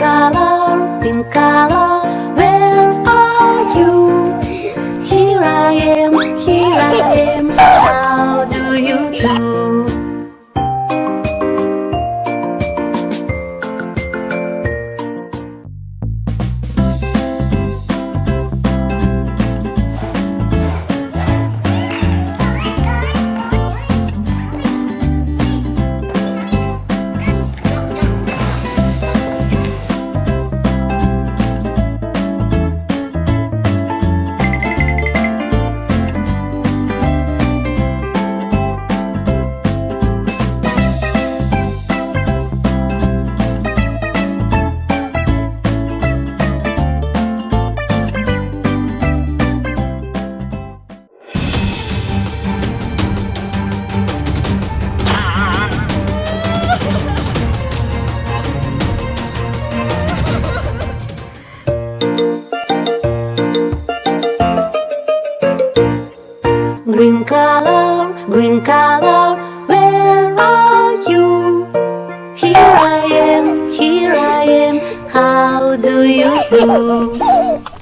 color Green color, green color, where are you? Here I am, here I am, how do you do?